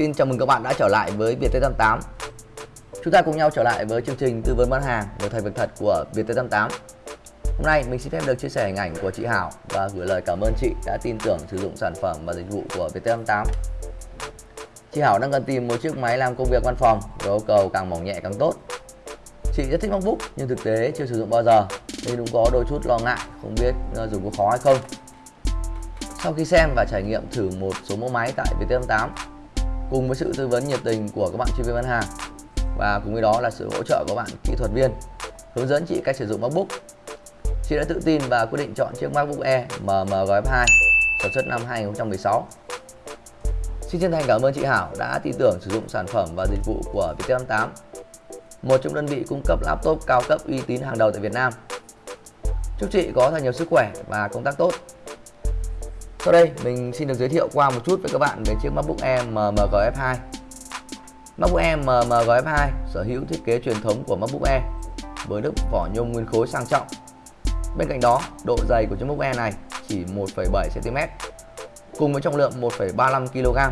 Xin chào mừng các bạn đã trở lại với Viettel88 Chúng ta cùng nhau trở lại với chương trình tư vấn bán hàng về thầy việc thật của Viettel88 Hôm nay mình xin phép được chia sẻ hình ảnh của chị Hảo và gửi lời cảm ơn chị đã tin tưởng sử dụng sản phẩm và dịch vụ của Viettel88 Chị Hảo đang cần tìm một chiếc máy làm công việc văn phòng với yêu cầu càng mỏng nhẹ càng tốt. Chị rất thích MacBook, nhưng thực tế chưa sử dụng bao giờ, nên cũng có đôi chút lo ngại, không biết dùng có khó hay không. Sau khi xem và trải nghiệm thử một số mẫu máy tại VT88 cùng với sự tư vấn nhiệt tình của các bạn chuyên viên bán hàng. Và cùng với đó là sự hỗ trợ của bạn kỹ thuật viên, hướng dẫn chị cách sử dụng MacBook. Chị đã tự tin và quyết định chọn chiếc MacBook Air MMG2 sản xuất năm 2016 Xin chân thành cảm ơn chị Hảo đã tin tưởng sử dụng sản phẩm và dịch vụ của VT88 một trong đơn vị cung cấp laptop cao cấp uy tín hàng đầu tại Việt Nam. Chúc chị có thật nhiều sức khỏe và công tác tốt sau đây mình xin được giới thiệu qua một chút với các bạn về chiếc MacBook Air MMG F2 MacBook Air MMG F2 sở hữu thiết kế truyền thống của MacBook Air với lớp vỏ nhôm nguyên khối sang trọng. Bên cạnh đó, độ dày của chiếc MacBook Air này chỉ 1,7cm cùng với trọng lượng 1,35kg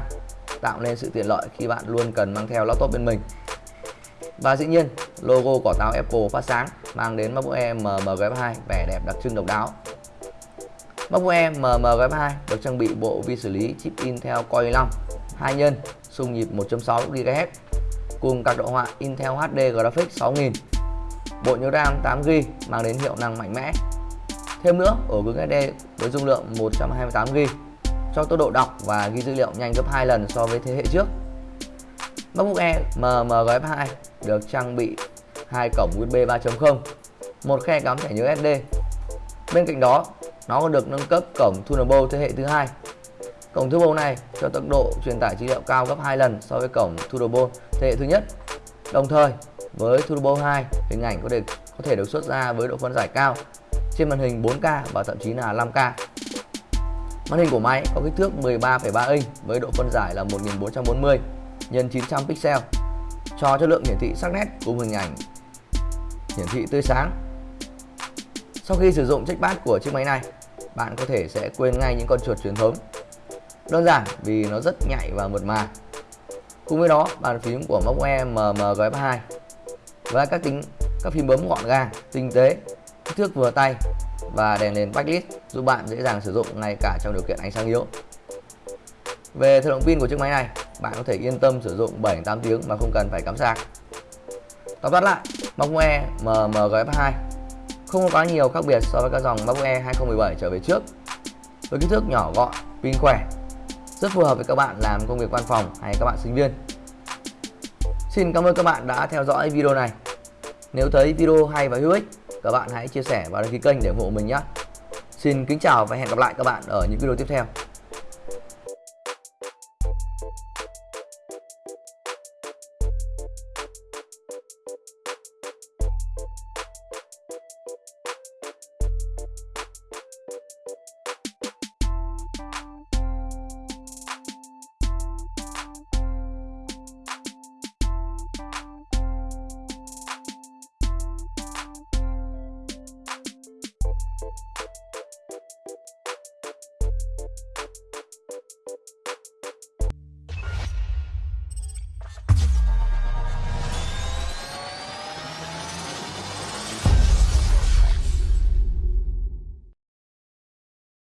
tạo nên sự tiện lợi khi bạn luôn cần mang theo laptop bên mình. Và dĩ nhiên, logo quả táo Apple phát sáng mang đến MacBook Air MMG F2 vẻ đẹp đặc trưng độc đáo. MacBook Air MMG2 được trang bị bộ vi xử lý chip Intel Core i5 2 nhân, xung nhịp 1.6 GHz cùng các độ họa Intel HD Graphics 6000 bộ nhớ RAM 8GB mang đến hiệu năng mạnh mẽ. Thêm nữa ổ cứng SD với dung lượng 128GB cho tốc độ đọc và ghi dữ liệu nhanh gấp 2 lần so với thế hệ trước. MacBook Air MMG2 được trang bị hai cổng USB 3.0 một khe cắm thẻ nhớ SD bên cạnh đó nó còn được nâng cấp cổng tunable thế hệ thứ hai. Cổng Turbo này cho tốc độ truyền tải dữ liệu cao gấp 2 lần so với cổng turbo thế hệ thứ nhất. Đồng thời, với turbo 2, hình ảnh có thể có thể được xuất ra với độ phân giải cao trên màn hình 4K và thậm chí là 5K. Màn hình của máy có kích thước 13,3 inch với độ phân giải là 1440 x 900 pixel cho chất lượng hiển thị sắc nét cùng hình ảnh hiển thị tươi sáng sau khi sử dụng trackpad của chiếc máy này, bạn có thể sẽ quên ngay những con chuột truyền thống. Đơn giản vì nó rất nhạy và mượt mà. Cùng với đó, bàn phím của MacBook Air MMG2 với các tính các phím bấm gọn gàng, tinh tế, kích thước vừa tay và đèn nền backlit giúp bạn dễ dàng sử dụng ngay cả trong điều kiện ánh sáng yếu. Về thời lượng pin của chiếc máy này, bạn có thể yên tâm sử dụng 7-8 tiếng mà không cần phải cắm sạc. Tóm tắt lại, MacBook Air MMGF2 không có quá nhiều khác biệt so với các dòng MacBook Air 2017 trở về trước. Với kích thước nhỏ gọn, pin khỏe, rất phù hợp với các bạn làm công việc văn phòng hay các bạn sinh viên. Xin cảm ơn các bạn đã theo dõi video này. Nếu thấy video hay và hữu ích, các bạn hãy chia sẻ và đăng ký kênh để ủng hộ mình nhé. Xin kính chào và hẹn gặp lại các bạn ở những video tiếp theo.